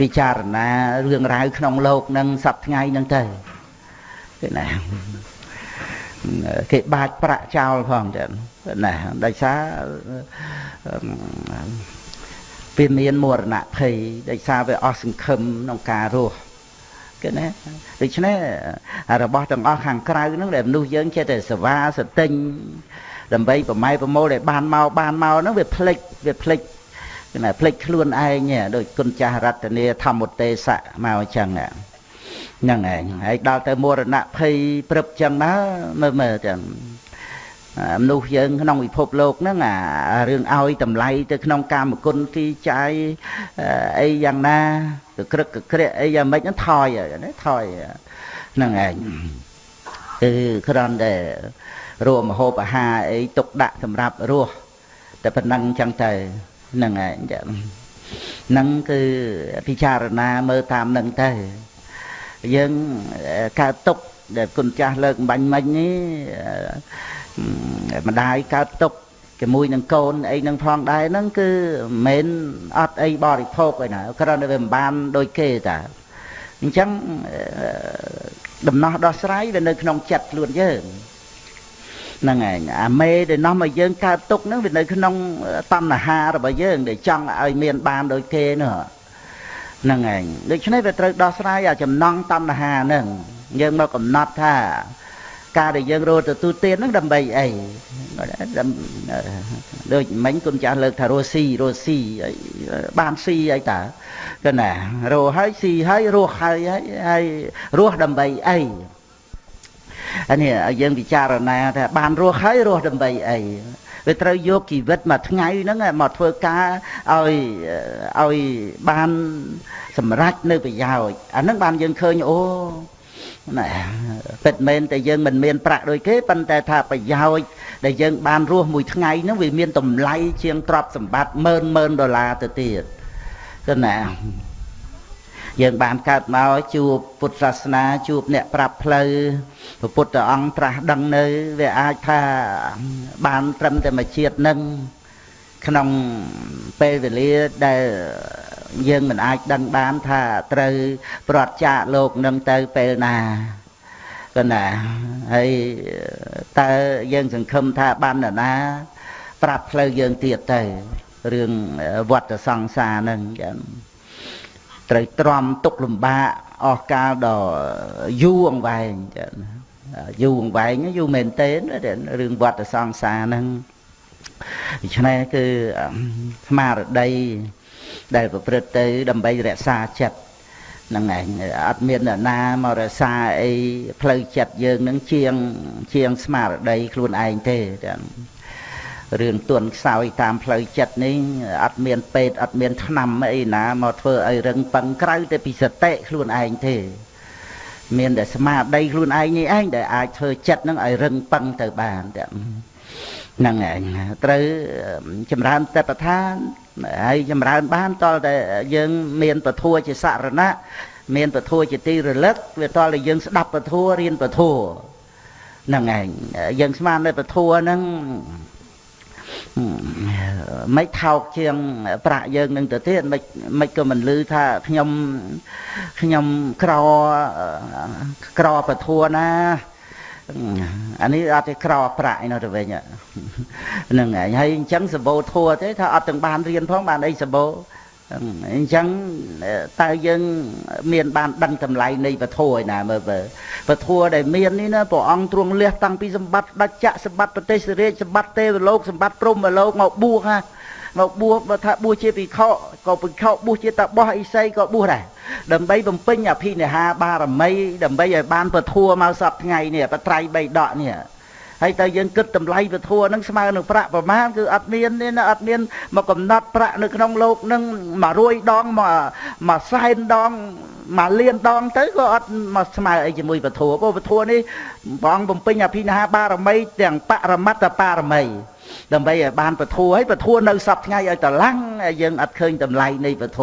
ពិចារណារឿងរ៉ាវក្នុងលោកនឹងសប្ថ្ងៃហ្នឹងទៅគេណាគេបាចប្រាក់ចោលផងចឹងណាដោយសារវាមានមរណភ័យដោយសារវាអស់សង្ឃឹមក្នុងការរស់គេណាដូច្នេះរបស់ទាំងអស់ខាងក្រៅហ្នឹងដែលមនុស្សយើងចេះតែសវាសតិញដើម្បីប្រម៉ែប្រមូលដែលបានមកបានមកហ្នឹងវាផ្លិចវាផ្លិច ណាផ្លិចខ្លួនឯងដូចគុណចាស់រតនាធម្មទេសៈមកអញ្ចឹងហ្នឹងឯងហើយដល់ទៅមរណភ័យព្រឹបចឹងណាមើលមើលចឹងមនុស្សយើងក្នុងពិភពលោកហ្នឹងអារឿងឲ្យតម្លៃទៅក្នុងកាមគុណទីចាយអីយ៉ាងណាទៅក្រឹកក្រែកអីយ៉ាងម៉េចហ្នឹងថយណាថយហ្នឹងឯងគឺគ្រាន់តែរួមមហូបអាហារអីទុកដាក់សម្រាប់រស់តែប៉ុណ្ណឹងចឹងទៅ ហ្នឹងឯងចឹងហ្នឹងគឺពិចារណាមើលតាមនឹងទៅយើងកើតទុកដែលគុណចាស់លើកបាញ់មិញនេះម្ដាយកើតទុកជាមួយនឹងកូនអីនឹងផងដែរហ្នឹងគឺមិនមែនអត់អីបរិភោគឯណាគ្រាន់តែវាមិនបានដូចគេតាអញ្ចឹងដំណោះដោះស្រាយវានៅក្នុងចិត្តខ្លួនយើង ហ្នឹងឯងអាមេដែលនាំឲ្យយើងកើតទុកហ្នឹងវានៅក្នុងតណ្ហារបស់យើង ដែលចង់ឲ្យមានបានដូចគេនោះហ្នឹងឯងដូច្នេះវាត្រូវដោះស្រាយអាចំណងតណ្ហាហ្នឹងយើងមកកំណត់ថា ការដែលយើងរត់ទទួលទានហ្នឹងដើម្បីអីដូចមិញគុណចាស់លើកថារស់ស៊ីរស់ស៊ីបានស៊ីអីតាគឺណារស់ហើយស៊ីហើយរស់ហើយហើយរស់ដើម្បីអី អានេះយើងពិចារណាថាបានរស់ហើយរស់ដើម្បីអីវាត្រូវយកជីវិតមួយថ្ងៃហ្នឹងមកធ្វើការឲ្យឲ្យបានសម្រេចនៅប្រយោជន៍អាហ្នឹងបានយើងឃើញអូណាពិតមែនតែយើងមិនមានប្រាក់ដូចគេប៉ុន្តែថាប្រយោជន៍ដែលយើងបានរស់មួយថ្ងៃហ្នឹងវាមានតម្លៃជាងទ្រព្យសម្បត្តិម៉ឺនម៉ឺនដុល្លារទៅទៀតគឺណា យើងបានកើតមកជួបពុទ្ធសាសនាជួបអ្នកប្រាប់ផ្លូវព្រះពុទ្ធអង្គត្រាស់ដឹងនៅ វាអាចថាបានត្រឹមតែមួយជាតិនឹងក្នុងពេលវេលាដែលយើងមិនអាចដឹងបានថាត្រូវប្រត់ចាកលោកនឹងទៅពេលណាក៏ណាហើយតើយើងសង្ឃឹមថាបាននរណា ប្រាប់ផ្លូវយើងទៀតទៅរឿងវត្តសង្សារនឹងចឹង ត្រូវទ្រាំទុកលំបាកអស់កាលដ៏យូរអង្វែងចឹងយូរអង្វែងយូរមែនទែនរឿងវត្តសង្សារហ្នឹងដូច្នេះគឺស្មារតីដែលប្រព្រឹត្តទៅ ដើម្បីរក្សាចិត្តហ្នឹងឯងអត់មានអ្នកណាមករក្សាអីផ្លូវចិត្តយើងនឹងជាងជាងស្មារតីខ្លួនឯងទេទាំង រឿងទន់ខ្សោយតាមផ្លូវចិត្តនេះអត់មានពេទ្យអត់មានថ្នាំអីណាមកធ្វើឲ្យរឹងប៉ឹងក្រៅតែពីសតិខ្លួនឯងទេមានតែស្មារតីខ្លួនឯងនេះឯងដែលអាចធ្វើចិត្តនឹងឲ្យរឹងប៉ឹងទៅបានហ្នឹងឯងត្រូវចម្រើនតបឋានហើយចម្រើនបានតលតែយើងមានពធัวជាសរណៈមានពធัวជាទីរលឹកវាតលតែយើងស្ដាប់ពធัวរៀនពធัวហ្នឹងឯងយើងស្មាននៅពធัวហ្នឹង មិនថោកជាង ប្រាក់យើងនឹងទៅទៀតមិនមិនក៏មិនលឺថាខ្ញុំខ្ញុំក្រក្រពធัวណាអានេះអត់ទេក្រប្រាក់ឯនោះទៅវិញហ្នឹងហើយហើយអញ្ចឹងសបោធัวទេថាអត់ទាំងបានរៀនផងបានអីសបោ អញ្ចឹងតើយើងមានបានដឹងតម្លៃនៃពធឯណាមើលមើលពធដែលមាននេះណាព្រះអង្គទ្រង់លះតាំងពីសម្បត្តិដាច់ចក្រសម្បត្តិប្រទេសរាជសម្បត្តិទេវលោកសម្បត្តិព្រំលោកមកបួសណាមកបួសបើថាបួសជាភិក្ខុក៏ភិក្ខុបួសជាតបោះអិសីក៏បួសដែរដើម្បីបំពេញអភិនិហាបារមីដើម្បីឲ្យបានពធមកសពថ្ងៃនេះបត្រៃបីដកនេះ ហើយតើយើងគិតតម្លៃពធហ្នឹងស្មើនឹងប្រាក់ប្រមាណគឺអត់មានទេណាអត់មានមកកំណត់ប្រាក់នៅក្នុងលោកហ្នឹង100ដងមកមួយសែនដងមួយលានដងទៅក៏អត់មកស្មើអីជាមួយពធព្រោះពធនេះព្រះអង្គបំពេញអភិនិហាបារមីទាំងបរមត្តបារមីដើម្បីឲ្យបានពធហើយពធនៅសពថ្ងៃឲ្យតឡាំងយើងអត់ឃើញតម្លៃនៃពធ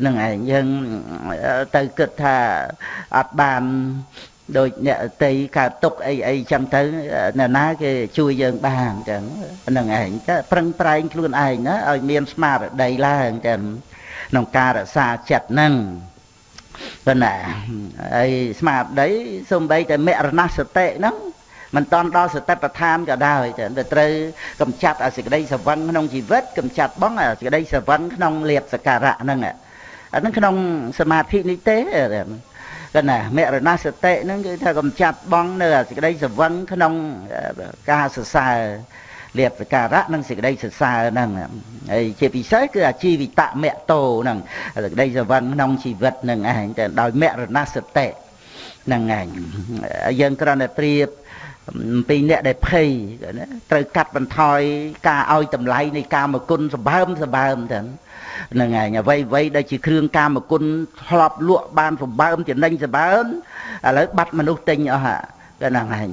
ហ្នឹងឯងយើងទៅគិតថាអត់បាន ដូចអ្នកតីកើតទុកអីអីចឹងទៅអ្នកណាគេជួយយើងបានចឹងហ្នឹងឯងតែប្រឹងប្រែងខ្លួនឯងណាឲ្យមានស្មារតីឡើងចឹងក្នុងការរក្សាចិត្តហ្នឹងប៉ុន្តែហើយស្មារតីសំបីតែមរណសតិហ្នឹងមិនតន់ដល់សតិប្បដ្ឋានក៏ដោយតែត្រូវកំចាត់អសេចក្តីសវឹងក្នុងជីវិតកំចាត់បងអសេចក្តីសវឹងក្នុងលៀបសការៈហ្នឹងអាហ្នឹងក្នុងសមាធិនេះទេ កណាមរណសតិហ្នឹងគឺថាកំចាត់បងនៅសេចក្តីសវឹងក្នុងការសរសើរលៀបសការៈនិងសេចក្តីសរសើរហ្នឹងហើយជាពិសេសគឺអាជីវិតមគ្គតោហ្នឹងសេចក្តីសវឹងក្នុងជីវិតហ្នឹងឯងតែដោយមរណសតិហ្នឹងឯងយើងគ្រាន់តែប្រៀបពីអ្នកដែលភ័យណាត្រូវកាត់បន្ថយការឲ្យតម្លៃនៃកាមគុណសម្បើមសម្បើមទៅ ហ្នឹងឯងអ្វីអ្វីដែលជាគ្រឿងកាមគុណធ្លាប់លក់បានសម្បើមចំណេញសម្បើមឥឡូវបាត់មនុស្សទិញអស់ហាក៏ហ្នឹងឯង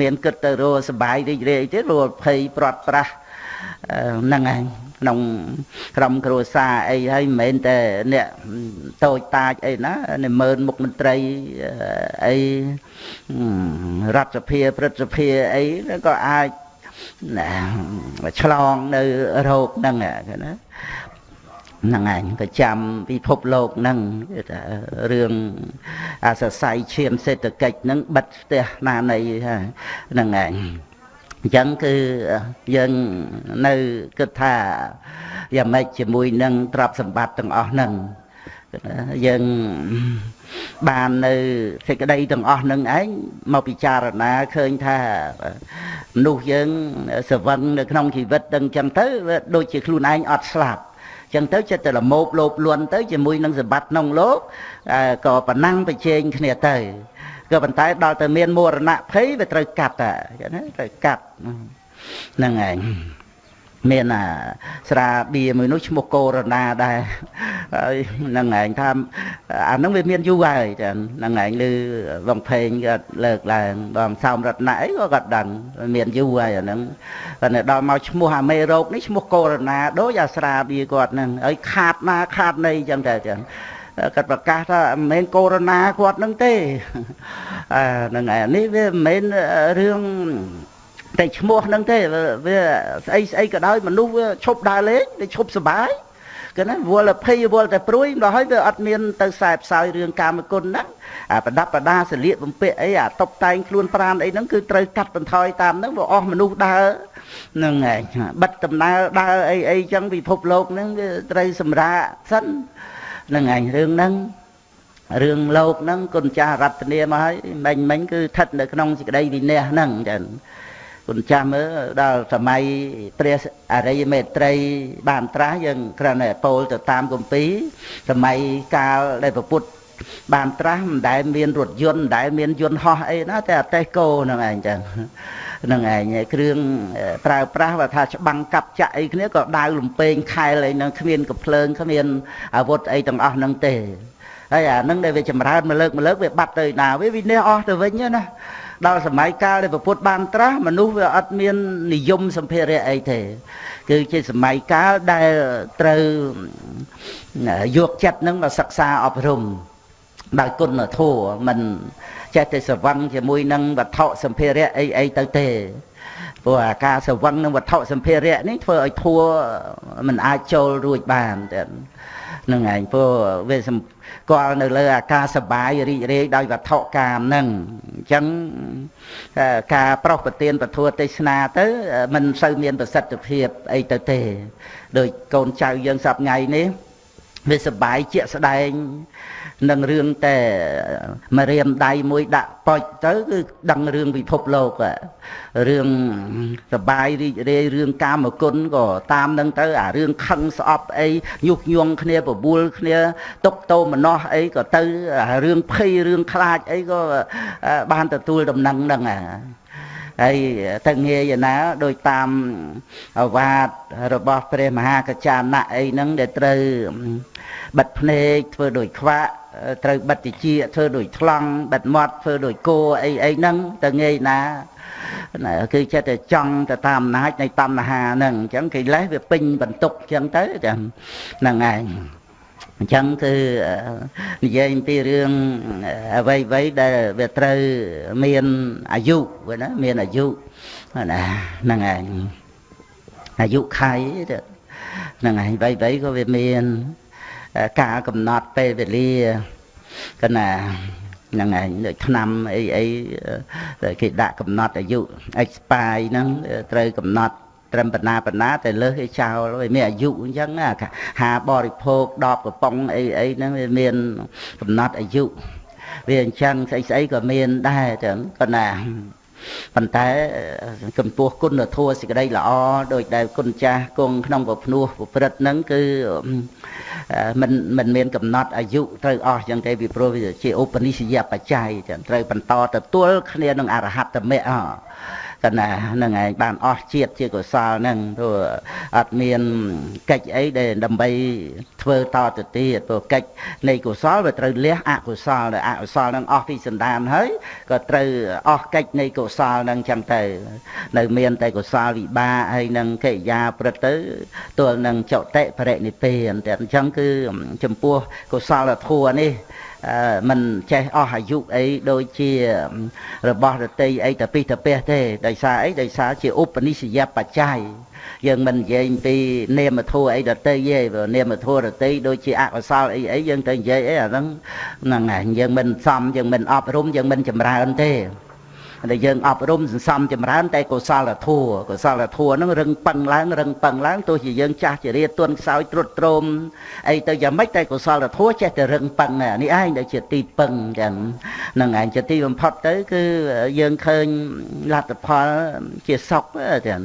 មានគិតទៅរស់សបាយរីករាយទេរស់ភ័យព្រាត់ប្រាសហ្នឹងឯងក្នុងក្រុមគ្រួសារអីហើយមិនមែនតែអ្នកតូចតាចអីណានិមឺនមុខមន្ត្រីអីរដ្ឋសភាព្រឹទ្ធសភាអីក៏អាចឆ្លងនៅរោគហ្នឹងណា ហ្នឹងឯងក៏ចាំពិភពលោកហ្នឹងគេថារឿងអាសរស័យឈាមសេដ្ឋកិច្ចហ្នឹងបិទផ្ទះណានៃហ្នឹងឯងអញ្ចឹងគឺយើងនៅគិតថាយ៉ាងម៉េចជាមួយនឹងទ្រព្យសម្បត្តិទាំងអស់ហ្នឹងយើងបាននៅសេចក្តីទាំងអស់នឹងឯងមកពិចារណាឃើញថាមនុស្សយើងសវឹងនៅក្នុងជីវិតទាំងចឹងទៅវាដូចជាខ្លួនឯងអត់ស្លាប់ ចឹងទៅចិត្តតែលមោបលោបលន់ទៅជាមួយនឹងសម្បត្តិក្នុងលោកក៏ប្រណាំងប្រជែងគ្នាទៅក៏ប៉ុន្តែដល់តែមានមរណភ័យវាត្រូវកាត់តែណាត្រូវកាត់ហ្នឹងឯង មានអាស្រាបៀមួយនោះឈ្មោះកូរ៉ូណាដែរហើយហ្នឹងឯងថាអាហ្នឹងវាមានយូរហើយចាហ្នឹងឯងឮបងភេងក៏លើកឡើងបងសោមរតនៈអីក៏គាត់ដឹងមានយូរហើយអាហ្នឹងតែដល់មកឈ្មោះអាមេរោគនេះឈ្មោះកូរ៉ូណាដូចអាស្រាបៀគាត់ហ្នឹងហើយខាតណាខាតណីចឹងតែចឹងគាត់ប្រកាសថាមិនមែនកូរ៉ូណាគាត់នឹងទេអាហ្នឹងឯងនេះវាមិនមែនរឿង តែឈ្មោះហ្នឹងទេវាស្អីស្អីក៏ដោយមនុស្សវាឈប់ដើរលេងវាឈប់សុបាយគឺណាវល់ភ័យវល់តែព្រួយដល់ហើយវាអត់មានទៅខ្សែផ្សាយរឿងកាមគុណហ្នឹងអាប្រដាប់ប្រដាសលៀកបំពាក់អីអាតុបតែងខ្លួនប្រានអីហ្នឹងគឺត្រូវកាត់បន្ថយតាមហ្នឹងវាអស់មនុស្សដើរហ្នឹងឯងបិទដំណើរដើរអីអីចឹងពិភពលោកហ្នឹងវាត្រូវសម្រាកសិនហ្នឹងឯងរឿងហ្នឹងរឿងលោកហ្នឹងគុណចាស់រតនាមកហើយមិញមិញគឺស្ថិតនៅក្នុងសេចក្តីវិន័យហ្នឹងចឹង គុណចាស់មើលដល់សម័យព្រះអរិយមេត្រី បានត្រាស់យើងគ្រាន់តែពោលទៅតាមគម្ពីរសម័យកាលដែលប្រពុតបានត្រាស់មិនដែលមានរថយន្តមិនដែលមានយន្តហោះអីណាតែអតេះគោហ្នឹងឯងចឹងហ្នឹងឯងគ្រឿងប្រើប្រាស់បើថាច្បាំងកាប់ចាក់អីគ្នាក៏ដាវលំពេងខែលអីហ្នឹងគ្មានកំភ្លើងគ្មានអាវុធអីទាំងអស់ហ្នឹងទេហើយអាហ្នឹងដែលវាចម្រើនមកលើកមកលើកវាបាត់ទៅណាវាវិនិច្ឆ័យអស់ទៅវិញណា ដល់សម័យកាលដែលពុទ្ធបានត្រាស់មនុស្សវាអត់មាននិយមសម្ភារៈអីទេ គឺជាសម័យកាលដែលត្រូវយកចិត្តនឹងមកសិក្សាអប់រំដោយគុណធម៌មិនចេះតែស្រវឹងជាមួយនឹងវត្ថុសម្ភារៈអីអីទៅទេព្រោះអាការស្រវឹងនឹងវត្ថុសម្ភារៈនេះធ្វើឲ្យធัวมันអាចចូលរួចបានតែនឹងឯងព្រោះវា គាល់នៅលើអាការសបាយរីករាយដោយវត្ថុកាមហ្នឹងអញ្ចឹងការប្រោសប្រទានពធទេសនាទៅมันសូវមានប្រសិទ្ធភាពអីទៅទេដោយកូនចៅយើងសប្ងៃនេះ វាសបាយជាក់ស្ដែងនឹងរឿងតែមករៀមដៃមួយដាក់ប៉ុចទៅគឺដឹងរឿងពិភពលោករឿងសបាយរីករាយរឿងកាមគុណក៏តាមនឹងទៅអារឿងខឹងស្អប់អីញុះញង់គ្នាបបួលគ្នាຕົកតោមនោះអីក៏ទៅរឿងភ័យរឿងខ្លាចអីក៏បានទទួលដំណឹងហ្នឹង ហើយទៅងាយណាដោយតាមអវាទរបស់ព្រះមហាកចាណៈអីហ្នឹងដែលត្រូវបិទភ្នែកធ្វើដូចខ្វាក់ត្រូវបិទតិចធ្វើដូចថ្លង់បិទមាត់ធ្វើដូចគោអីអីហ្នឹងទៅងាយណាគឺចិត្តតែចង់ទៅតាមអំណាចនៃតណ្ហាហ្នឹងអញ្ចឹងកិលេសវាពេញបន្ទុកអញ្ចឹងទៅចឹងហ្នឹងឯង អញ្ចឹងគឺនិយាយពីរឿងអ្វីអ្វីដែលវាត្រូវមានអាយុណាមានអាយុណាហ្នឹងឯងអាយុខៃហ្នឹងឯងអ្វីអ្វីក៏វាមានការកំណត់ពេលវេលាកណាហ្នឹងឯងដូចឆ្នាំអីអីគេដាក់កំណត់អាយុ expire ហ្នឹងត្រូវកំណត់ ត្រឹមបណ្ណាបណ្ណាតែលើសគេចោលវាមានអាយុអញ្ចឹងហាបរិភោគដបកំប៉ុងអីអីហ្នឹងវាមានកំណត់អាយុវាអញ្ចឹងស្អីស្អីក៏មានដែរចឹងប៉ុន្តែប៉ុន្តែចំពោះគុណធម៌សេចក្តីល្អដោយដែលគុណចាស់គង់ក្នុងពភ្នោះប្រព្រឹត្តហ្នឹងគឺមិនមិនមានកំណត់អាយុត្រូវអស់ចឹងទេពីព្រោះវាជាឧបនិស្សយបច្ច័យចឹងត្រូវបន្តទទួលគ្នានឹងអរហត្តមគ្គ អកណាហ្នឹងឯងបានអស់ជាតិជាកុសលហ្នឹងព្រោះអត់មានកិច្ចអីដែលដើម្បីធ្វើតទៅទៀតព្រោះកិច្ចនៃកុសលវាត្រូវលះអកុសលដែលអកុសលហ្នឹងអស់ពីសន្តានហើយក៏ត្រូវអស់កិច្ចនៃកុសលហ្នឹងចឹងទៅនៅមានតែកុសលវិបាកហើយនឹងកិរិយាព្រឹត្តទៅទល់នឹងចតិបរិនិព្វានតែអញ្ចឹងគឺចំពោះកុសលធម៌នេះមិនចេះអស់អាយុអីដូចជារបស់រតីអីតពិតពះទេដោយសារអីដោយសារជាឧបនិស្សយបច្ច័យ យើងមិននិយាយពីនាមធัวអីដតីទេព្រោះនាមធัวដតីដូចជាអកុសលអីអីយើងទៅនិយាយអីអាហ្នឹងហ្នឹងហើយយើងមិនសមយើងមិនអប់រំយើងមិនចម្រើនទេ ដែលយើងអប់រំសន្សំចម្រើន តែកុសលធម៌កុសលធម៌ហ្នឹងរឹងប៉ឹងឡើងរឹងប៉ឹងឡើងទោះជាយើងចាស់ជារាទន់ខ្សោយត្រុតត្រោមអីទៅយ៉ាងម៉េចតែកុសលធម៌ចេះតែរឹងប៉ឹងនេះឯងដែលជាទីពឹងចឹងហ្នឹងឯងជាទីបំផុតទៅ គឺយើងឃើញលទ្ធផលជាសុខចឹង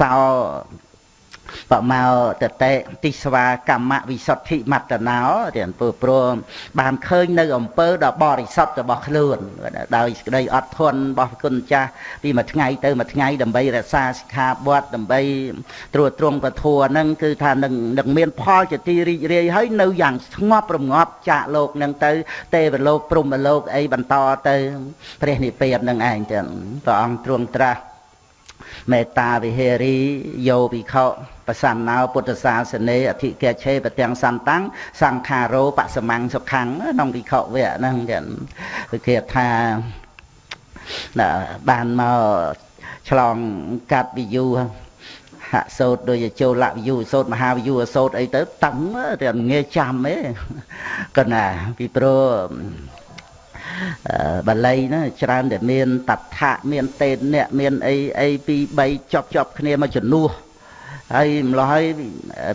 សោ បមោតតេទិស្វាកម្មវិសុទ្ធិមត្តណោទាំងព្រោះព្រមបានឃើញនៅអំពើដ៏បរិសុទ្ធរបស់ខ្លួនដោយសេចក្តីអត់ធន់របស់គុណចាស់ពីមួយថ្ងៃទៅមួយថ្ងៃដើម្បីរក្សាសិក្ខាបទដើម្បីត្រួតត្រងពធัวហ្នឹងគឺថានឹងនឹងមានផលជាទីរីករាយហើយនៅយ៉ាងស្ងប់រងាប់ចាកលោកហ្នឹងទៅ ទេវលោកព្រហ្មលោកអីបន្តទៅព្រះនិព្វាននឹងឯងទាំងព្រះអង្គទ្រង់ត្រាស់ មេត្តាវិហេរីយោវិខោបសណ្ណោពុទ្ធសាសនេអធិកេឆេបទាំងសន្តាំងសង្ខារោបសមੰសុខੰក្នុងវិខវៈហ្នឹងចឹងគឺគេថាបានមកឆ្លងកាត់វិយូហាក់សោតដូចចូលលវិយូសោតមហាវិយូសោតអីទៅតឹងតែងាយចាំទេកណាពីព្រោះ បាលីណាច្រើនតែមានតថាមានតេនៈមានអីអីពី3ចប់ចប់គ្នាមកជំនួសហើយម្លោះហើយ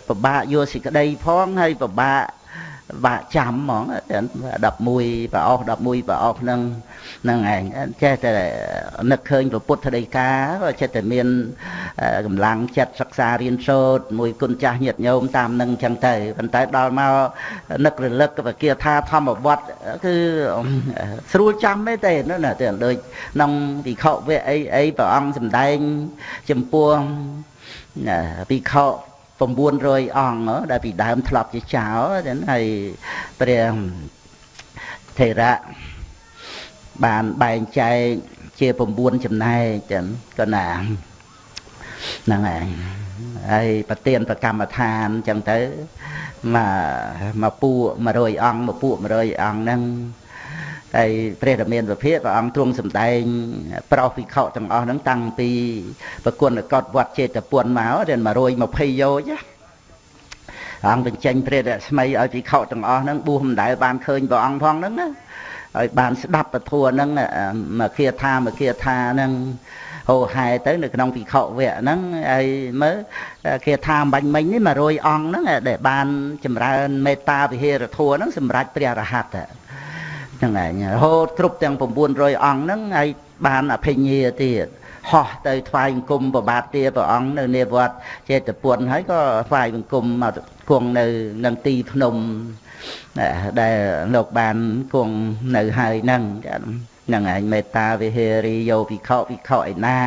ពិបាកយកសេចក្តីផងហើយពិបាក បាក់ចាំហ្មង11ប្រអស់11ប្រអស់ហ្នឹងហ្នឹងឯងចេះតែនឹកឃើញពុទ្ធដីកាក៏ចេះតែមានកម្លាំងចិត្តសិក្សារៀនសូត្រមួយគុណចាស់ញាតិញោមតាមនឹងអញ្ចឹងទៅប៉ុន្តែដល់មកនឹករលឹកវិគាថាធម្មវត្តគឺស្រួលចាំទេទេណាទៅដូចក្នុងវិខវៈអីអីព្រះអង្គសម្ដែងចំពោះវិខ 900អង្គដែលពីដើមធ្លាប់ជាចៅហើយព្រះថេរៈបានបែងចែកជា9ចំណែកចឹងក៏ណាហ្នឹងហើយហើយប្រទៀនប្រកម្មដ្ឋានចឹងទៅមកមកពួក100អង្គមកពួក100អង្គហ្នឹង ហើយព្រះរាមាវិភាកព្រះអង្គទ្រង់សម្ដែង ប្រោសវិខទាំងអស់ហ្នឹងតាំងពីប្រគុណកតវត្តចេតពុនមកដល់120យោជអង្គបញ្ចេញព្រះរស្មីឲ្យវិខទាំងអស់ហ្នឹងបួសមិនដែលបានឃើញព្រះអង្គផងហ្នឹងណាឲ្យបានស្ដាប់ពធហ្នឹងមកគាថាមកគាថាហ្នឹងហោហែទៅនៅក្នុងពិខុវៈហ្នឹងហើយមើលគេថាបាញ់មិញនេះ100អង្គហ្នឹងដែលបានចម្រើនមេត្តាវិហេរធัวហ្នឹងសម្រាប់ព្រះរហ័ត ហ្នឹងឯងរហូតគ្រប់ទាំង900អង្គហ្នឹងហើយបានអភិញ្ញាទៀតហោះទៅថ្វាយបង្គំប្របាទទាព្រះអង្គនៅនាវត្តចេតពុនហើយក៏ថ្វាយបង្គំមកគង់នៅនឹងទីភ្នំដែលលោកបានគង់នៅហើយហ្នឹងហ្នឹងឯងមេត្តាវិហេរីយោវិខោវិខោឯណា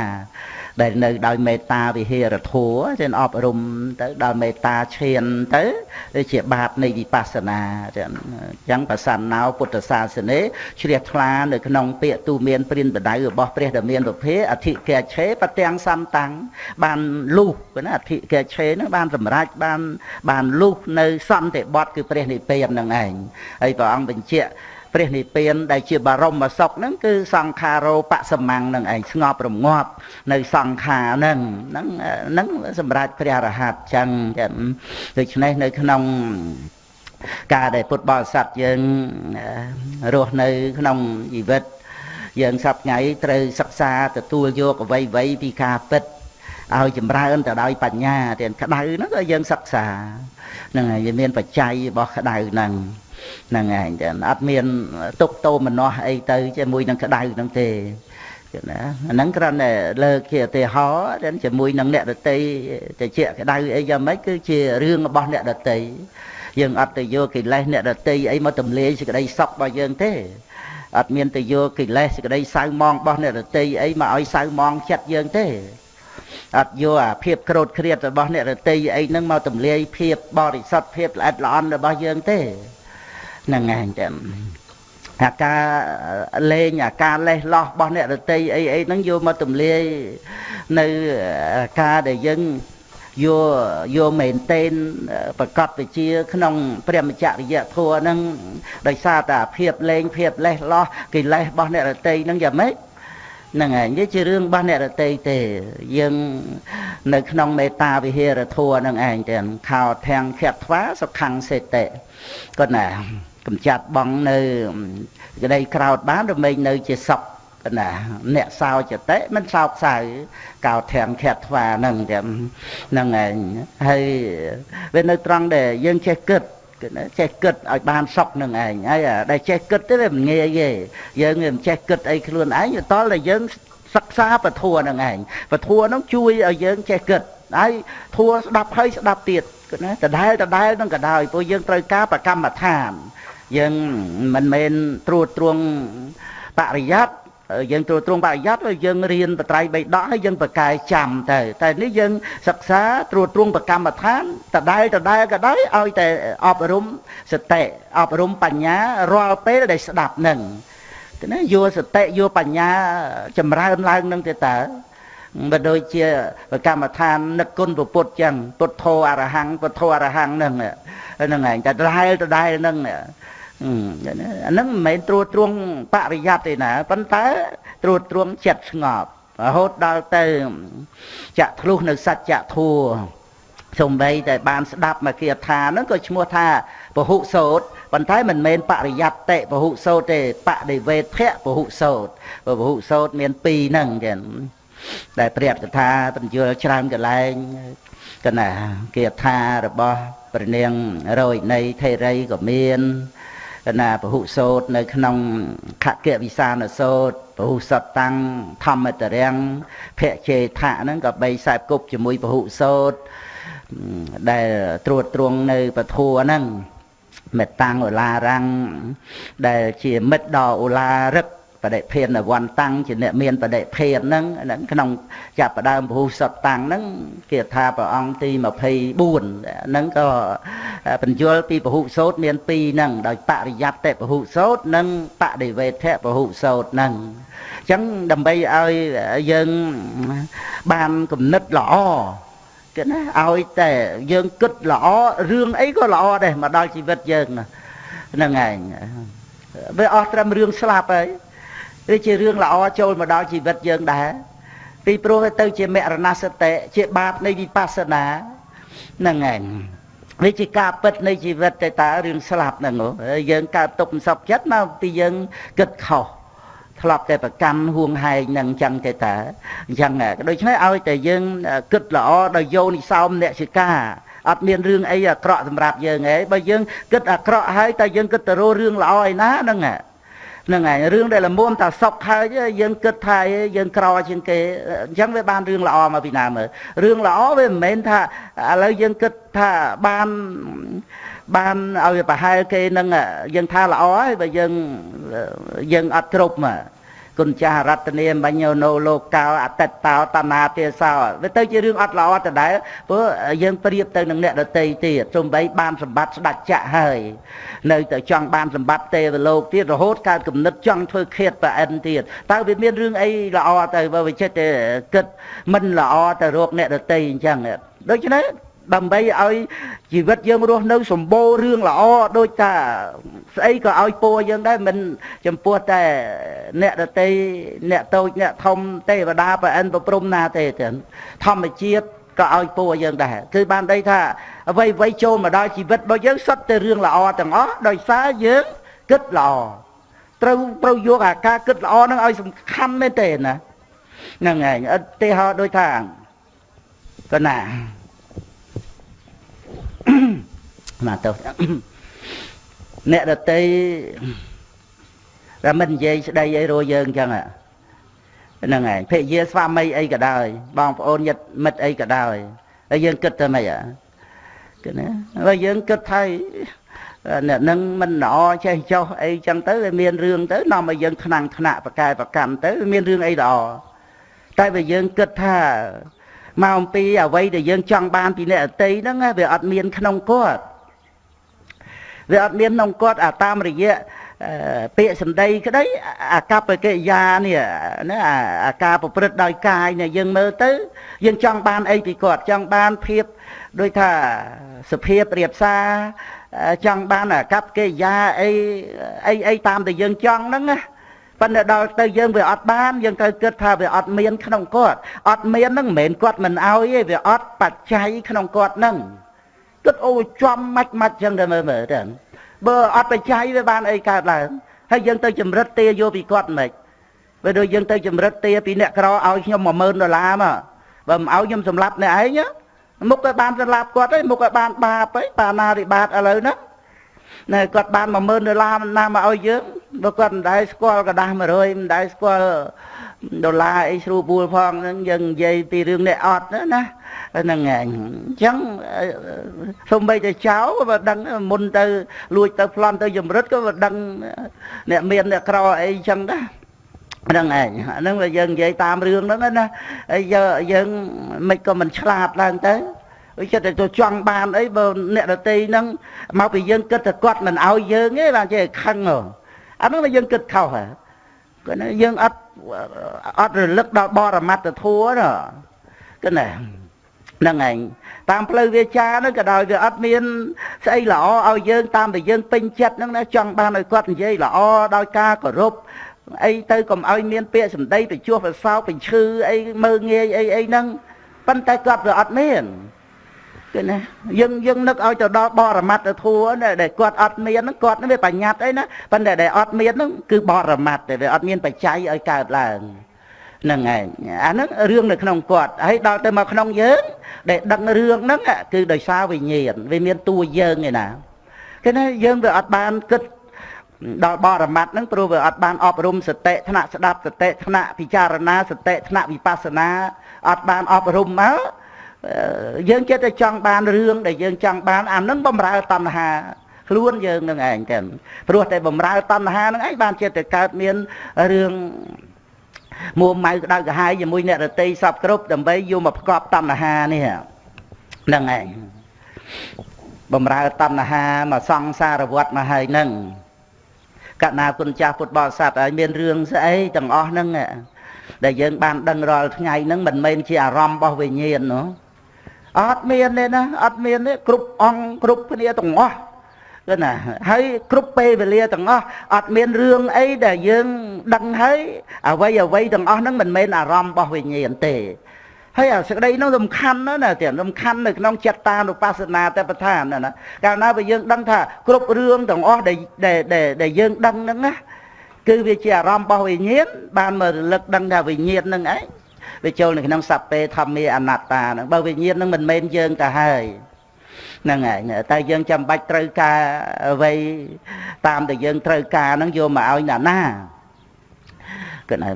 ដែលនៅដោយមេត្តាវិហេរធัวចឹងអប់រំទៅដល់មេត្តាឈានទៅជាបាតនៃវិបស្សនាចឹងអញ្ចឹងប្រសានណោពុទ្ធសាសនាជ្រះថ្លានៅក្នុងពាក្យទូមានព្រានបដៅរបស់ព្រះដ៏មានពុភេអធិកេឆេបទាំងសំតាំងបានលុះណាអធិកេឆេហ្នឹងបានសម្រេចបានបានលុះនៅសន្តិបត្តិគឺព្រះនិព្វានហ្នឹងឯងហើយព្រះអង្គបញ្ជាក់ ព្រះនិព្វានដែលជាបរមសុខហ្នឹងគឺសង្ខារោបសមੰងនឹងឯងស្ងប់រងាប់នៅសង្ខារហ្នឹងហ្នឹងហ្នឹងសម្រាប់ព្រះរហ័តចឹងដូច្នេះនៅក្នុងការដែលពុទ្ធបរិស័ទយើងរស់នៅក្នុងជីវិតយើងសប្ថ្ងៃត្រូវសិក្សាទទួលយកអ្វីៗពីការពិតឲ្យចម្រើនទៅដោយបញ្ញាទាំងក្តៅហ្នឹងក៏យើងសិក្សាហ្នឹងហើយវាមានបច្ច័យរបស់ក្តៅហ្នឹង ហ្នឹងឯងចឹងអត់មានទុកតោមនោះអីទៅជាមួយនឹងក្តៅហ្នឹងទេណាអាហ្នឹងគ្រាន់តែលើកជាឧទាហរណ៍ជាមួយនឹងអ្នកដតីតិចក្តៅអីយ៉ាងម៉េចគឺជារឿងរបស់អ្នកដតីយើងអត់ទៅយកកិលេសអ្នកដតីអីមកទម្លាយសេចក្តីសុខរបស់យើងទេអត់មានទៅយកកិលេសសេចក្តីសៅមងរបស់អ្នកដតីអីមកឲ្យសៅមងចិត្តយើងទេអត់យកអាភាពក្រោតគ្រៀតរបស់អ្នករតីអីហ្នឹងមកទម្លាយភាពបរិសុទ្ធភាពល្អិតល្អន់របស់យើងទេ ហ្នឹងឯងតែអាការលេងអាការលេះលោះរបស់អ្នករតីអីអីហ្នឹងយកមកទម្លាយនៅការដែលយើងយកយកមែនតេនប្រកបវិជា ក្នុង ព្រះមច្ចរិយធម៌ហ្នឹងដោយសារតែភាពលេងភាពលេះលោះកិលេសរបស់អ្នករតីហ្នឹងយ៉ាងម៉េចហ្នឹងហើយនេះជារឿងរបស់អ្នករតីទេយើងនៅក្នុងមេត្តាវិហារធัวហ្នឹងឯងទាំងខោធាំងខិតថ្វាសុខੰសេតិគាត់ណា កម្ចាត់បងនៅក្តីក្រោតបានរមែងនៅជាសក់ណាអ្នកសោចតិមិនសោកសៅកោធំខាត់ថ្វាហ្នឹងតែហ្នឹងឯងហើយវានៅត្រង់ដែលយើងចេះគិតគឺចេះគិតឲ្យបានសក់នឹងឯងហើយដែលចេះគិតទៅវាមិនងាយទេយើងវាមិនចេះគិតអីខ្លួនឯងតលតែយើងសិក្សាពធនឹងឯងពធនឹងជួយឲ្យយើងចេះគិតហើយធัวស្ដាប់ហើយស្ដាប់ទៀតណាដដែលដដែលនឹងក៏ដោយព្រោះយើងត្រូវការបកម្មដ្ឋាន យើងមិនមែនត្រួតត្រងបរិយ័តយើងត្រួតត្រងបរិយ័តយើងរៀនបត្រៃបីដកហើយយើងប្រកែចាំទៅ តែនេះយើងសិក្សាត្រួតត្រងប្រកម្មដ្ឋានតដែលតដែលក៏ដោយឲ្យតែអប់រំសតិអប់រំបញ្ញារាល់ពេលដែលស្ដាប់នឹងណាយកសតិយកបញ្ញាចម្រើនឡើងនឹងទៅតើបើដូចជាប្រកម្មដ្ឋាននឹកគុណពុទ្ធចឹងពុទ្ធោអរហង្គពុទ្ធោអរហង្គហ្នឹងហ្នឹងឯងតែដដែលដដែលហ្នឹង អាហ្នឹងមិនមែនត្រួតត្រងបរិយ័តទេណាប៉ុន្តែត្រួតត្រងចិត្តស្ងប់រហូតដល់ទៅចាក់ធ្លុះនៅសច្ចធัวសំបីតែបានស្ដាប់មកគាថាហ្នឹងក៏ឈ្មោះថាពហុសោតប៉ុន្តែមិនមែនបរិយ័តតិពហុសោតទេបដិវេធៈពហុសោតពហុសោតមាន2ហ្នឹងចឹងដែលព្រះកថាបញ្យល់ច្រើនកន្លែងកណាគាថារបស់ព្រះនាងរយនៃថេរីក៏មាន ណាពហុសោតនៅក្នុងខគវិសានសោតពហុសតតាំងធម្មតរាំងភៈជេថៈហ្នឹងក៏បីខ្សែគប់ជាមួយពហុសោតដែលត្រួតត្រងនៅពធัวហ្នឹងមេតាំងអូឡារាំងដែលជាមិត្តដ៏អូឡារឹក បដិភេនវ័នតាំងជាអ្នកមានបដិភេនហ្នឹងក្នុងចាប់ផ្ដើមពហុសតតាំងហ្នឹងគេថាព្រះអង្គទី24ហ្នឹងក៏បញ្យល់ពីពហុសោតមាន2ហ្នឹងដោយបរិយ័តតិពហុសោតនិងបដិវេធៈពហុសោតហ្នឹងអញ្ចឹងដើម្បីឲ្យយើងបានគំនិតល្អគឺណាឲ្យតែយើងគិតល្អរឿងអីក៏ល្អដែរមកដល់ជីវិតយើងហ្នឹងឯងវាអស់ត្រឹមរឿងស្លាប់ហើយ វាជារឿងល្អចូលមកដល់ជីវិតយើងដែរពីព្រោះទៅជាមរណសតិជាបាបនៃវិបស្សនាហ្នឹងឯងវាជាការពិតនៃជីវិតតែតើរឿងស្លាប់ហ្នឹងយើងកើតទុកមិនសពចិត្តមកពីយើងគិតខុសធ្លាប់តែប្រកាន់ហួងហែងនឹងអញ្ចឹងទេតាអញ្ចឹងដូច្នេះឲ្យតែយើងគិតល្អដល់យោនិសោមអ្នកសិកាអត់មានរឿងអីអាក្រក់សម្រាប់យើងឯងបើយើងគិតអាក្រក់ហើយតែយើងគិតទៅរករឿងល្អឯណាហ្នឹងហ្នឹងហើយរឿងដែលល្មមថាសុកហើយយើងគិតថាយើងក្រជាងគេអញ្ចឹងវាបានរឿងល្អមកពីណាមើលរឿងល្អវាមិនមែនថាឥឡូវយើងគិតថាបានបានឲ្យប្រហែលគេនឹងយើងថាល្អហើយបើយើងយើងអត់គ្រប់មក គុណចាស់រតនាបញ្ញោណូលោកោអតិតតោតនាទេសោវាទៅជារឿងអត់ល្អដដែលព្រោះយើងប្រៀបទៅនឹងអ្នកដតីទៀតសំបីបានសម្បត្តិស្ដេចចាក់ហើយនៅតែចង់បានសម្បត្តិទេវលោកទៀតរហូតកើតគំនិតចង់ធ្វើឃាតប្រអិនទៀតតើវាមានរឿងអីល្អទៅបើវាចិត្តតែគិតមិនល្អទៅរកអ្នកដតីអញ្ចឹងដូច្នេះ ដើម្បីឲ្យជីវិតយើងរស់នៅសម្បូររឿងល្អដូចថាស្អីក៏ឲ្យពោយើងដែរមិនចំពោះតែអ្នកដតីអ្នកតូចអ្នកធំទេវតាប្រអិនប្រព្រំណាទេទាំងធម្មជាតិក៏ឲ្យពោយើងដែរគឺបានដីថាអ្វីអ្វីចូលមកដល់ជីវិតរបស់យើងសុទ្ធតែរឿងល្អទាំងអស់ដោយសារយើងគិតល្អត្រូវត្រូវយកអាការគិតល្អហ្នឹងឲ្យសំខាន់មែនទេណាហ្នឹងឯងឧទាហរណ៍ដូចថាកណា មកទៅអ្នកដតីតែមិននិយាយស្ដីអីរយើងអញ្ចឹងហ្នឹងហើយភរិយាស្វាមីអីក៏ដោយបងប្អូនញាតិមិត្តអីក៏ដោយហើយយើងគិតទៅម៉េចគឺណាហើយយើងគិតថាអ្នកនឹងមិនល្អចេះចោះអីចឹងទៅវាមានរឿងទៅនាំឲ្យយើងថ្នាំងថ្នាក់ប្រកែប្រកម្មទៅមានរឿងអីល្អតែបើយើងគិតថាមកអំពីអ្វីដែលយើងចង់បានពីអ្នកអតីហ្នឹងវាអត់មានក្នុងគាត់ វាអត់មានក្នុងគាត់អាតាមរយៈពាក្យសម្ដីក្តីអាកប្បកិរិយានេះណាអាការប្រព្រឹត្តដោយកាយនេះយើងមើលទៅ យើងចង់បានអីពីគាត់ចង់បានភាពដូចថាសភាពរៀបសារចង់បានអាកប្បកិរិយាអីអីអីតាមដែលយើងចង់ហ្នឹងណាប៉ុន្តែដល់ទៅយើងវាអត់បានយើងត្រូវគិតថាវាអត់មានក្នុងគាត់អត់មានហ្នឹងមិនមែនគាត់មិនអោយទេវាអត់បច្ច័យក្នុងគាត់ហ្នឹង គិតអូចំម៉ាច់ម៉ាច់ចឹងទៅមើលមើលទៅបើអត់បច្ច័យវាបានអីកើតឡើងហើយយើងទៅចម្រិតទាយកពីគាត់មិនបើដូចយើងទៅចម្រិតទាពីអ្នកក្រឲ្យខ្ញុំ10000ដុល្លារមកបើមិនឲ្យខ្ញុំសម្លាប់អ្នកឯងមុខឲ្យបានសម្លាប់គាត់ហើយមុខឲ្យបានបាបហើយបាណារិបាតឥឡូវហ្នឹងណែគាត់បាន10000ដុល្លារណាមកឲ្យយើងបើគាត់មិនដែលស្គាល់กระดาษ100មិនដែលស្គាល់ ដុល្លារអីស្រួលបួលផងហ្នឹងយើងនិយាយពីរឿងនេះអត់ណាហ្នឹងឯងអញ្ចឹងសំបីតែចៅក៏មិនដឹងមុនទៅលួចទៅប្លន់ទៅចម្រិតក៏មិនដឹងអ្នកមានអ្នកក្រអីអញ្ចឹងដែរហ្នឹងឯងហ្នឹងយើងនិយាយតាមរឿងហ្នឹងណាហើយយើងមិនក៏មិនឆ្លាតឡើងទៅដូចចិត្តតែចង់បានអីបើអ្នកដតីហ្នឹងមកពីយើងគិតតែគាត់មិនឲ្យយើងទេបានចេះខឹងអាហ្នឹងយើងគិតខុសហ៎គាត់យើងអត់ អត់រលឹកដល់បរមត្តធัวណាគឺណាហ្នឹងឯងតាមផ្លូវវាចាហ្នឹងក៏ដោយវាអត់មានស្អីល្អឲ្យយើងតាមតែយើងពេញចិត្តហ្នឹងណាចង់បានឲ្យគាត់និយាយល្អដោយការគោរពអីទៅកុំឲ្យមានពាក្យសម្ដីទៅជួសប្រសោបញ្ឈឺអីមើងងាយអីអីហ្នឹងប៉ុន្តែគាត់វាអត់មាន គឺណាយើងយើងនឹកឲ្យទៅដល់បរមត្តធัวដែលគាត់អត់មានហ្នឹងគាត់នឹងវាបញ្ញត្តិអីណាប៉ុន្តែដែលអត់មានហ្នឹងគឺបរមត្តតែវាអត់មានបច្ច័យឲ្យកើតឡើងហ្នឹងឯងអាហ្នឹងរឿងនៅក្នុងគាត់ហើយដល់ទៅមកក្នុងយើង ដែលដឹងរឿងហ្នឹងគឺដោយសារវិញ្ញាណវាមានតួយើងឯណាគឺណាយើងវាអត់បានគិតដល់បរមត្តហ្នឹងព្រោះវាអត់បានអប់រំសតិថ្នាក់ស្ដាប់សតិថ្នាក់ពិចារណាសតិថ្នាក់វិបស្សនាអត់បានអប់រំមក យើងចិត្តតែចង់បានរឿងដែលយើងចង់បានអានឹងបំរើតណ្ហាខ្លួនយើងនឹងឯងទាំងព្រោះតែបំរើតណ្ហានឹងឯងបានចិត្តតែកើតមានរឿងមួម៉ៅក្តៅក្រហាយជាមួយអ្នករតីសពគ្រប់ដើម្បីយកមកប្រកបតណ្ហានេះហ្នឹងឯងបំរើតណ្ហាមកសង្សារវត្តមកហើយហ្នឹងកណាគុណចាស់ពុទ្ធបរិស័ទហើយមានរឿងស្អីទាំងអស់ហ្នឹងដែលយើងបានដឹងរាល់ថ្ងៃហ្នឹងមិនមែនជាអារម្មណ៍របស់វិញ្ញាណនោះ អត់មានទេណាអត់មានទេគ្រប់អង្គគ្រប់គ្នាទាំងអស់គឺណាហើយគ្រប់ពេលវេលាទាំងអស់អត់មានរឿងអីដែលយើងដឹងហើយអ្វីអ្វីទាំងអស់ហ្នឹងមិនមែនអារម្មណ៍របស់វិញ្ញាណទេហើយអាសេចក្តីនោះសំខាន់ណាស់ណាទៀតសំខាន់នៅក្នុងចិត្តតានុបស្សនាតែប្រធានណាកាលណាបើយើងដឹងថាគ្រប់រឿងទាំងអស់ដែលដែលយើងដឹងហ្នឹងណាគឺវាជាអារម្មណ៍របស់វិញ្ញាណបានមករលឹកដឹងថាវិញ្ញាណហ្នឹងឯង វាចូលនៅក្នុងសัพពេធម្មាអនត្តាហ្នឹងបើវិញ្ញាណហ្នឹងមិនមែនយើងទៅហើយហ្នឹងហើយតែយើងចាំបាច់ត្រូវការអ្វីតាមដែលយើងត្រូវការហ្នឹងយកមកឲ្យអ្នកណា គណៈ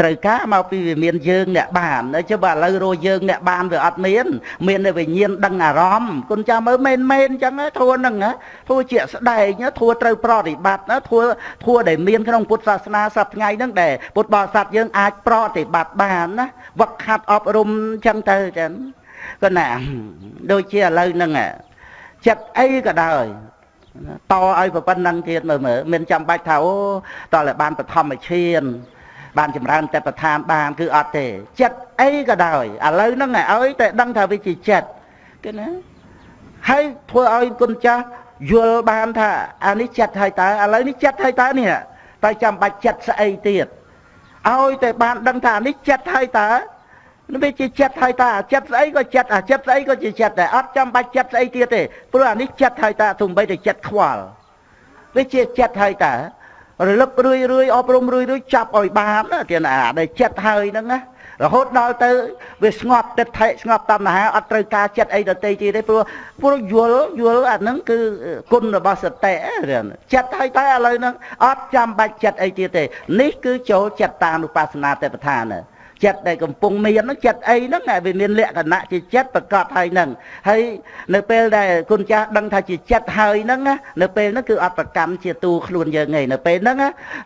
ត្រូវការមកពីវាមានយើងអ្នកបានចុះបើឥឡូវរស់យើងអ្នកបានវាអត់មាន មានតែវិញ្ញាណដឹងអារម្មណ៍គុណចាំមើលមែនមែនអញ្ចឹងធัวហ្នឹងធัวជាស្ដែងធัวត្រូវប្រតិបត្តិធัวធัวដែលមានក្នុងពុទ្ធសាសនាសប្តាហ៍ថ្ងៃហ្នឹងដែលពុទ្ធបរិស័ទយើងអាចប្រតិបត្តិបានណាវឹកហាត់អប់រំអញ្ចឹងទៅចឹងគណៈដូចជាឥឡូវហ្នឹងចិត្តអីក៏ដោយ តឲ្យប៉ុណ្ណឹងទៀតមើលមើលមិនចាំបាច់ថាអូតតែបានបឋមឈាន បានចម្រើនតែប្រឋានបានគឺអត់ទេ ចិត្តអីក៏ដោយឥឡូវហ្នឹងឲ្យតែដឹងថាវាជាចិត្តគឺណាហើយធ្វើឲ្យគុណចាស់យល់បានថាអានេះចិត្តហើយតើឥឡូវនេះចិត្តហើយតើនេះតែចាំបាច់ចិត្តស្អីទៀតឲ្យតែបានដឹងថាអានេះចិត្តហើយតើ នេះវាជាចិត្តហើយតាចិត្តស្អីក៏ចិត្តអាចិត្តស្អីក៏ជាចិត្តដែរអត់ចាំបាច់ចិត្តស្អីទៀតទេព្រោះអានេះចិត្តហើយតាទំបីតែចិត្តខ្វល់វាជាចិត្តហើយតារលឹករឿយរឿយអប់រំរឿយរឿយចាប់ឲ្យបានទៀតអាដែលចិត្តហើយហ្នឹងណារហូតដល់ទៅវាស្ងប់ទឹកថេស្ងប់តណ្ហាអត់ត្រូវការចិត្តអីដតីទៀតទេព្រោះព្រោះយល់យល់អាហ្នឹងគឺគុណរបស់សតិចិត្តហើយតែឥឡូវហ្នឹងអត់ចាំបាច់ចិត្តអីទៀតទេនេះគឺចូលចិត្តតានុបស្សនាទេពឋាន ចិត្តដែលកំពុងមានហ្នឹងចិត្តអីហ្នឹងវាមានលក្ខណៈជាចិត្តប្រកបហើយហ្នឹងហើយនៅពេលដែលគុណចាស់ដឹងថាជាចិត្តហើយហ្នឹងនៅពេលហ្នឹងគឺអត់ប្រកម្មជាទូខ្លួនយើងឯងនៅពេលហ្នឹង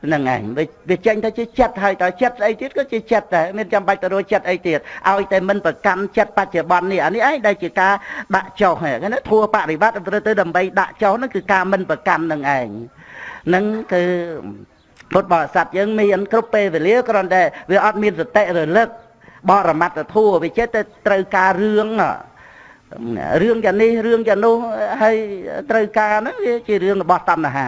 ហ្នឹងឯងវាចេញទៅជាចិត្តហើយតើចិត្តស្អីទៀតក៏ជាចិត្តដែរមានចាំបាច់ទៅរកចិត្តអីទៀតឲ្យតែមិនប្រកម្មចិត្តបច្ចុប្បន្ននេះអានេះឯងដែលជាការដាក់ចុះហ្នឹងណាធัวបរិបត្តិទៅដើម្បីដាក់ចុះហ្នឹងគឺការមិនប្រកម្មនឹងឯងហ្នឹងគឺ ពុទ្ធបរិស័ទយើងមានគ្រប់ពេលវេលាគ្រាន់តែវាអត់មានសតិរលឹកបរមត្តធัวវាចេះតែត្រូវការរឿងរឿងយ៉ាងនេះរឿងយ៉ាងនោះហើយត្រូវការហ្នឹងវាជារឿងរបស់តណ្ហា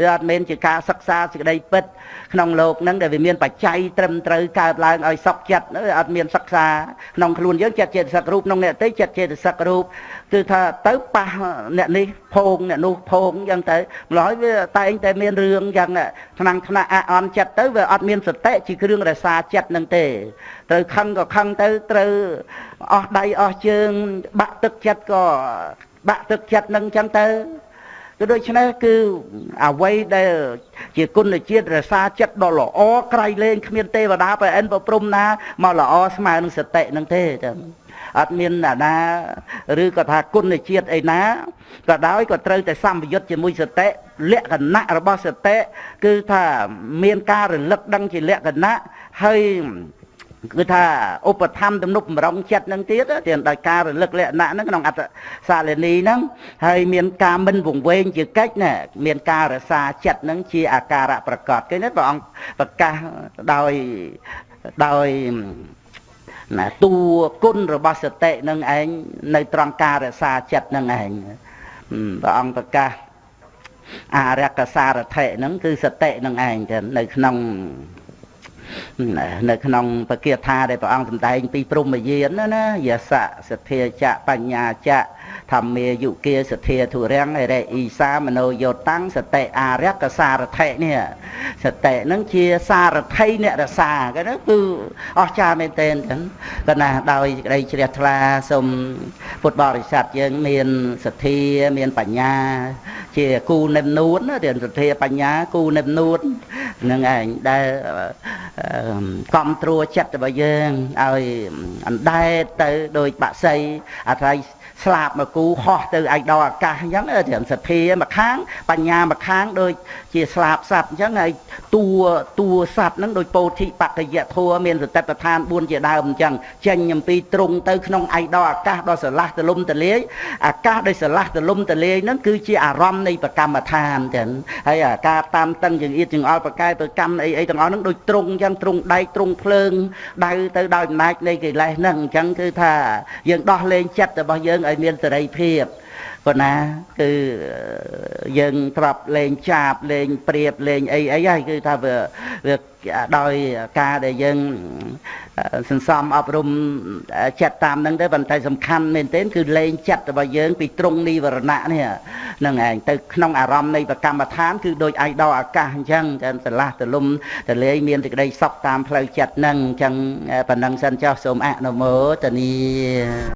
វាអត់មែនជាការសិក្សាសេចក្តីពិតក្នុងโลกហ្នឹងដែលវាមានបច្ច័យត្រឹមត្រូវកើតឡើងឲ្យសុខចិត្តអត់មានសិក្សាក្នុងខ្លួនយើងចិត្តចេតសិករូបក្នុងអ្នកទេចិត្តចេតសិករូបគឺថាទៅប៉ះអ្នកនេះភោងអ្នកនោះភោងអញ្ចឹងទៅម្ល៉េះវាតែងតែមានរឿងយ៉ាងថ្នាំងថ្នាក់អអន់ចិត្តទៅវាអត់មានសតិជាគ្រឿងរសាចិត្តនឹងទេត្រូវខឹងក៏ខឹងទៅត្រូវអស់ដៃអស់ជើងបាក់ទឹកចិត្តក៏បាក់ទឹកចិត្តនឹងអញ្ចឹងទៅគឺ ដូច្នេះគឺអ្វីដែល ជាគុណជាតិរសាចិត្តដ៏ល្អក្រៃលែងគ្មានទេវតាប្រអិនប្រព្រំណាមកល្អស្មើនឹងសតិនឹងទេចឹងអត់មានអាណាឬក៏ថាគុណជាតិអីណាក៏ដោយក៏ត្រូវតែសម្ពយុទ្ធជាមួយសតិលក្ខណៈរបស់សតិគឺថាមានការរលឹកដឹងជាលក្ខណៈហើយ គឺថាឧបធម្មទំនុកបំរុងចិត្តនឹងទៀតទៀតដោយការរលឹកលក្ខណៈហ្នឹងក្នុងអត្តសាលនីហ្នឹងហើយមានការមិនវង្វេងជាកិច្ចណាមានការរសាចិត្តហ្នឹងជាអាការៈប្រកបគេនេះព្រះអង្គប្រកាសដោយដោយណាតួគុណរបស់សតិនឹងឯងនៅត្រង់ការរសាចិត្តនឹងឯងព្រះអង្គប្រកាសអរិយកសារថិហ្នឹងគឺសតិនឹងឯងទៅនៅក្នុង នៅក្នុងបកាថាដែលព្រះអង្គសម្ដែងពីព្រមយានណាណាយសៈសទ្ធាចៈបញ្ញាចៈ ធម្មាយុគាសទ្ធាធុរាំងអរិអ៊ីសាមនោយោតាំងសតិអារកសារថិនេះសតិនឹងជាសារថីអ្នករសាគេណាគឺអស្ចារ្យមែនទែនចឹងក៏ណាដោយក្តីជ្រះថ្លាសូមពុទ្ធបរិស័ទយើងមានសទ្ធាមានបញ្ញា ជាគូនិមនួនរៀនសទ្ធាបញ្ញាគូនិមនួននឹងឯងដែលកំត្រួចិត្តរបស់យើងឲ្យអណ្ដែតទៅដោយបាក់សីអាស្រ័យ ស្លាប់មកគូហោះទៅឯកដល់អាកាសអញ្ចឹងត្រឹមសទ្ធាមកខាង បញ្ញាមកខាងដូចជាស្លាប់សត្វអញ្ចឹងហើយតួតួសត្វហ្នឹងដូចពោធិបកយធัวមានសតិប្បដ្ឋាន4ជាដើមអញ្ចឹងចេញអំពីទ្រង់ទៅក្នុងឯកដល់អាកាសដ៏ស្រឡះទលំទលាយអាកាសដោយស្រឡះទលំទលាយហ្នឹងគឺជាអារម្មណ៍នៃប្រកម្មដ្ឋានចឹងហើយអាការតាមតឹងចង្អៀតចង្អល់ប្រកែប្រកម្មអីអីទាំងអស់ហ្នឹងដូចទ្រង់អញ្ចឹងទ្រង់ដែកទ្រង់ភ្លើងដៅទៅដោយអំណាចនៃកិលេសហ្នឹងអញ្ចឹងគឺថាយើងដោះលែងចិត្តរបស់យើងឲ្យមានសេរីភាពប៉ុណ្ណាគឺយើងទ្របលេងចាបលេងព្រៀបលេងអីអីហើយគឺថាវាវាដោយការដែលយើងសន្សំអប់រំចិត្តតាមនឹងទៅប៉ុន្តែសំខាន់មែនទែនគឺលេងចិត្តរបស់យើងពីត្រង់និវរណៈនេះហ្នឹងឯងទៅក្នុងអារម្មណ៍នៃប្រកម្មដ្ឋានគឺដូចឯកដោអាកាសអញ្ចឹងតែស្រឡះទលំទលាយមានសេចក្តីសុខតាមផ្លូវចិត្តហ្នឹងអញ្ចឹងប៉ុណ្ណឹងសិនចុះសូមអនុមោទនា